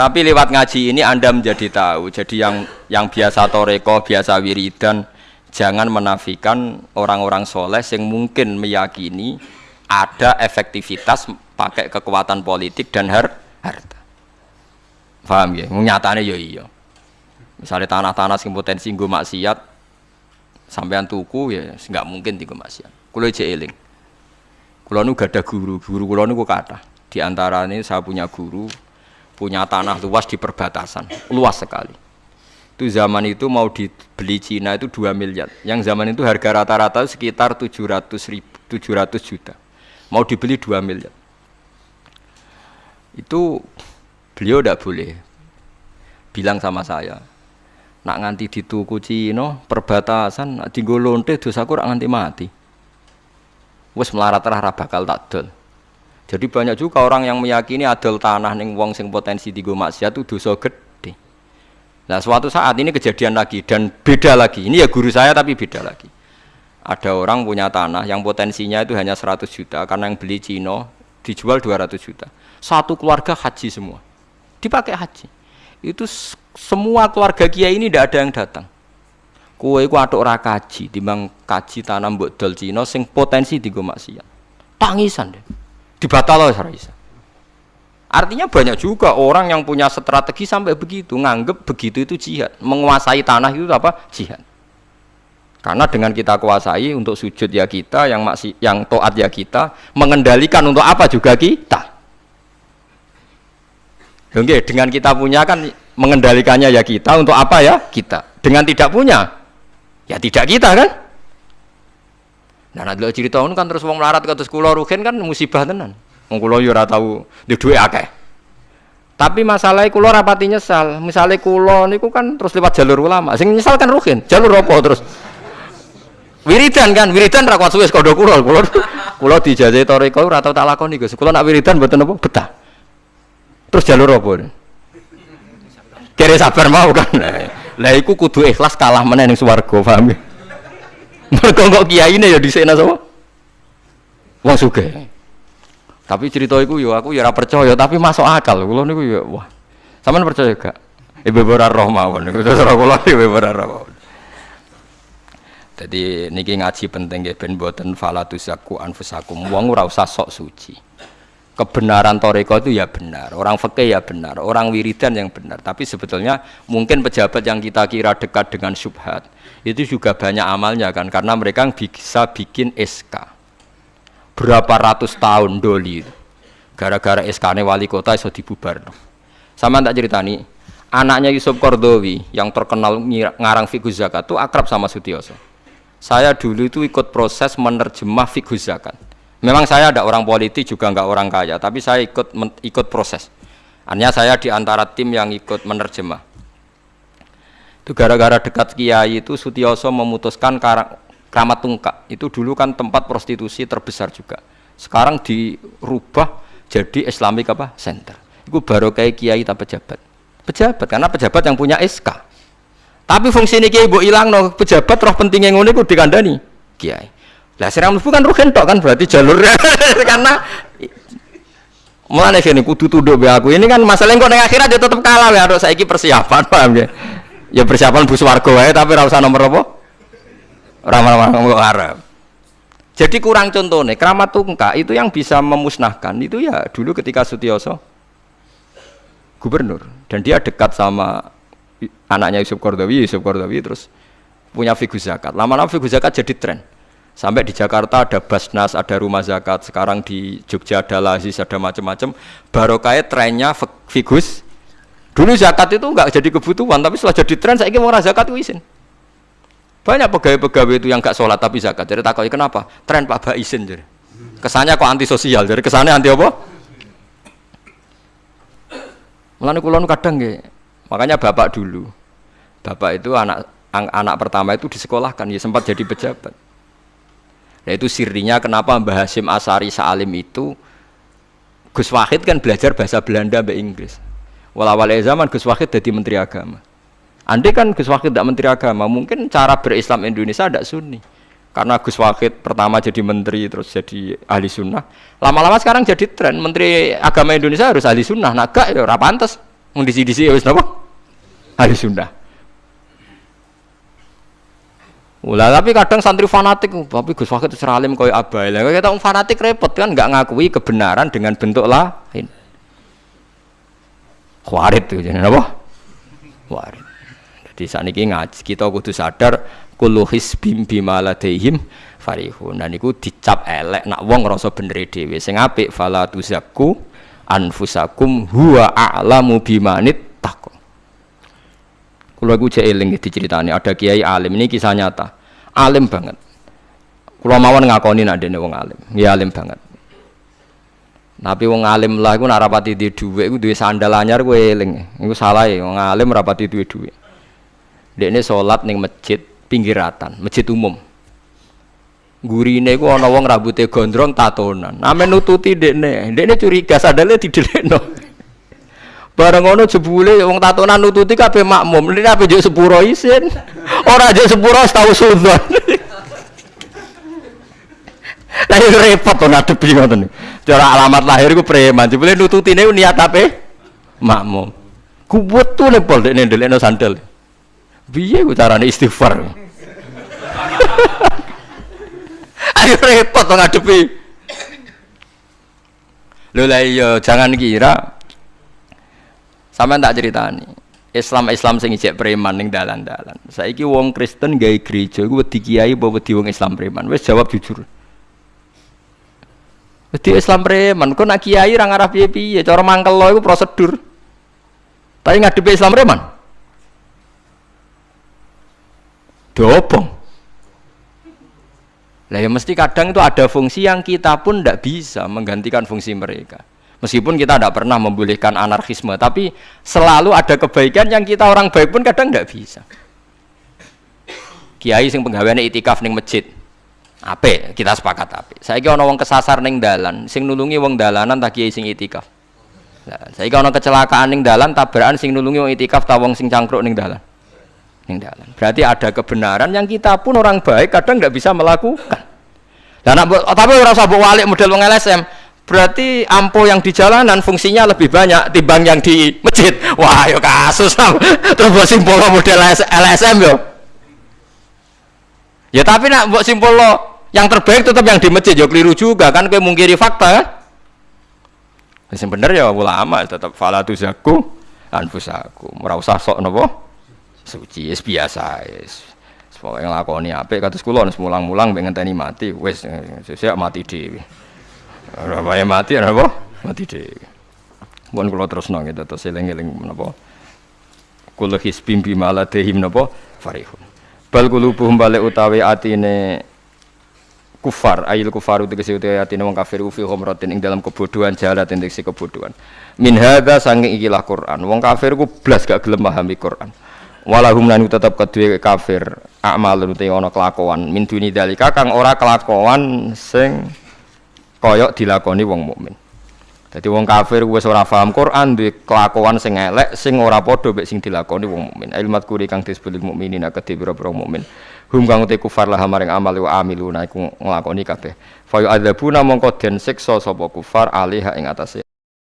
Tapi lewat ngaji ini Anda menjadi tahu. Jadi yang yang biasa toreko, biasa wiridan, jangan menafikan orang-orang soleh yang mungkin meyakini ada efektivitas pakai kekuatan politik dan har harta. Paham ya? Nyatanya ya iya. Misalnya tanah-tanah sing potensi nggo maksiat sampean tuku ya nggak mungkin tiga maksiat. Kulo aja eling. Kulo nu gak ada guru, guru kulo nu kata. Di antara ini saya punya guru, punya tanah luas di perbatasan, luas sekali. Itu zaman itu mau dibeli Cina itu 2 miliar. Yang zaman itu harga rata-rata sekitar 700 ribu, 700 juta. Mau dibeli 2 miliar. Itu beliau tidak boleh bilang sama saya nak nganti dituku Cina perbatasan nak tinggal lonte dosaku nganti mati wes melarat rah bakal tak dol jadi banyak juga orang yang meyakini adol tanah ning wong sing potensi digo maksiat itu dosa gede. Nah suatu saat ini kejadian lagi dan beda lagi. Ini ya guru saya tapi beda lagi. Ada orang punya tanah yang potensinya itu hanya 100 juta karena yang beli Cino dijual 200 juta. Satu keluarga haji semua. Dipakai haji. Itu semua keluarga kiai ini tidak ada yang datang. Kue ku atuk ora kaji, timbang kaji tanam mbok dol Cina sing potensi digo maksiat. Tangisan deh dibatal oleh Raisa. Artinya banyak juga orang yang punya strategi sampai begitu, nganggep begitu itu jihad, menguasai tanah itu apa? Jihad. Karena dengan kita kuasai untuk sujud ya kita, yang masih yang toat ya kita, mengendalikan untuk apa juga kita. Oke, dengan kita punya kan mengendalikannya ya kita, untuk apa ya kita. Dengan tidak punya, ya tidak kita kan. Nah, nanti lo cerita kan terus wong melarat terus kulo rugen kan musibah tenan. Wong kulo yo ora tau di duwe akeh. Tapi masalahnya kulo rapati nyesal. Misalnya kulo niku kan terus lewat jalur ulama. Sing nyesal kan rugen. Jalur apa terus? Wiridan kan, wiridan ra kuat suwe kodho kulo. Kulo kulo dijajahi toriko ora tau tak lakoni Gus. Kulo nak wiridan mboten apa betah. Terus jalur apa? Kere sabar mau kan. Lah iku kudu ikhlas kalah meneh ning swarga, paham ya? Mergo kok kiyaine ya dhisikna sapa? Wong sugih. Tapi cerita iku yo aku ya ora percaya, tapi masuk akal. Kula niku ya wah. Sampeyan percaya gak? Ibu ora roh mawon niku terus kula ibu ora roh. Jadi niki ngaji penting nggih ben boten falatusaku anfusakum. Wong ora usah sok suci. Kebenaran toreko itu ya benar, orang fakih ya benar, orang wiridan yang benar. Tapi sebetulnya mungkin pejabat yang kita kira dekat dengan subhat itu juga banyak amalnya kan, karena mereka bisa bikin SK berapa ratus tahun doli gara-gara SK wali kota iso dibubar. Sama tak ceritani anaknya Yusuf Kordowi yang terkenal ngarang fikih zakat itu akrab sama Sutioso. Saya dulu itu ikut proses menerjemah fikih zakat memang saya ada orang politik juga nggak orang kaya tapi saya ikut ikut proses hanya saya di antara tim yang ikut menerjemah itu gara-gara dekat kiai itu Sutioso memutuskan Kramat Tungkak itu dulu kan tempat prostitusi terbesar juga. Sekarang dirubah jadi Islamic apa? Center. Itu baru kayak kiai tak pejabat. Pejabat karena pejabat yang punya SK. Tapi fungsi ini kiai bu hilang no pejabat roh pentingnya ngono itu dikandani kiai. Lah serang bukan rugen tok kan berarti jalurnya karena Mulane kene kudu tunduk be aku. Ini kan masalah kok ning akhirat dia tetap kalah ya harus saiki persiapan paham ya. Ya persiapan bus warga wae tapi ora nomor apa? Ramah-ramah Arab. Jadi kurang contohnya, keramat tungka itu yang bisa memusnahkan itu ya dulu ketika Sutioso gubernur dan dia dekat sama anaknya Yusuf Kordawi, Yusuf Kordawi terus punya figur zakat. Lama-lama figur zakat jadi tren. Sampai di Jakarta ada Basnas, ada rumah zakat. Sekarang di Jogja ada Lazis, ada macam-macam. Barokahnya trennya figus. Dulu zakat itu enggak jadi kebutuhan, tapi setelah jadi tren saya ingin orang zakat itu izin. Banyak pegawai-pegawai itu yang gak sholat tapi zakat. Jadi takut kenapa? Tren Pak Baisin jadi. Kesannya kok anti sosial. Jadi kesannya anti apa? Mulane kulon kadang nggih. Makanya bapak dulu. Bapak itu anak anak pertama itu disekolahkan, ya sempat jadi pejabat. Nah itu sirinya kenapa Mbah Hasim Asari Salim itu Gus Wahid kan belajar bahasa Belanda mbak Inggris. Walau zaman Gus Wahid jadi menteri agama. Andai kan Gus Wakid tidak menteri agama, mungkin cara berislam Indonesia tidak sunni. Karena Gus Wakid pertama jadi menteri, terus jadi ahli sunnah. Lama-lama sekarang jadi tren, menteri agama Indonesia harus ahli sunnah. Nah, gak ya, pantas. Wong disi-disi ya wis? Ahli sunnah. Ulah tapi kadang santri fanatik, tapi Gus Wahid seralim koyo abai. Lah kita fanatik repot kan nggak ngakui kebenaran dengan bentuk lain. Khawarit tuh jadi apa? Khawarit. Jadi saat ini ngaji kita kudu sadar kullu hisbim bima ladaihim farihun. Dan iku dicap elek nak wong ngrasa bener dhewe. Sing apik fala tuzakku anfusakum huwa a'lamu bimanit taqwa. Kulo iku jek eling diceritani ada kiai alim ini kisah nyata. Alim banget. Kulo mawon ngakoni nak dene wong alim. Ya alim banget. Tapi wong alim lah iku nak rapati di dhuwit iku duwe sandal anyar kowe eling. Iku salah ya wong alim rapati duwe dhuwit. Dekne salat ning masjid pinggiratan, masjid umum. Gurine iku ana wong rambutnya gondrong tatonan. Name nututi dekne. Dekne curiga sandale didelekno. Bareng ngono jebule wong tatonan nututi kabeh makmum. Ini apa juk sepuro isin. Ora juk sepuro tahu sudzon. Lah repot to ngadepi ngoten. Cara alamat lahir ku preman. Jebule nututine niat ape? Makmum. Kuwet tuh lepol dekne ndelekno sandal. Piye ku carane istighfar? Ayo repot to ngadepi. Lho lah iya jangan kira sama tak ceritani. Islam Islam sing ijek preman ning dalan-dalan. Saiki wong Kristen gawe gereja iku wedi kiai apa wedi wong Islam preman. Wis jawab jujur. Wedi Islam preman, kok nak kiai ra ngarah piye-piye, cara mangkel lo iku prosedur. Tapi ngadepi Islam preman. Dobong. Lah ya mesti kadang itu ada fungsi yang kita pun tidak bisa menggantikan fungsi mereka. Meskipun kita tidak pernah membolehkan anarkisme, tapi selalu ada kebaikan yang kita orang baik pun kadang tidak bisa. Kiai sing penggaweane itikaf ning masjid. Ape, kita sepakat ape. Saiki ana wong kesasar ning dalan, sing nulungi wong dalanan tak kiai sing itikaf. Lah, saiki ana kecelakaan ning dalan, tabrakan sing nulungi wong itikaf ta wong sing cangkruk ning dalan. Ning dalan. Berarti ada kebenaran yang kita pun orang baik kadang tidak bisa melakukan. Tapi orang sabuk walik model wong LSM, berarti ampo yang di jalanan fungsinya lebih banyak timbang yang di masjid. Wah, yo kasus terus buat simpul model LSM yo. Ya tapi nak buat simpul lo yang terbaik tetap yang di masjid yo keliru juga kan kayak mungkiri fakta kan? Yang bener ya ulama tetap falatu zaku anfusaku. Merasa sok nopo suci es biasa es. Pokoknya nglakoni apik kados kula mulang-mulang pengen tani mati wis sesuk mati dhewe. Wae mati apa? Mati dhewe. Mun kula terusno gitu terus eling-eling menapa. Kula hisbim bima ladehim napa farihun. Bal qulubuhum balik utawi atine kufar ayil kufaru tegese utawi atine wong kafir fi humratin ing dalam kebodohan jalat tegese kebodohan. Min hadza saking ikilah Quran. Wong kafir ku blas gak gelem pahami Quran walahum lan tetap kedua kafir amal te ana kelakuan min duni dalika kang ora kelakuan sing koyok dilakoni wong mukmin. Jadi wong kafir wis ora paham Quran duwe kelakuan sing elek sing ora padha mek sing dilakoni wong mukmin. Ilmat kuri kang disebut mukminin kedhe pira-pira mukmin. Hum kang te kufar lah maring amal wa amiluna iku nglakoni kabeh. Fa yu'adzabuna mongko den siksa sapa kufar alih ing atase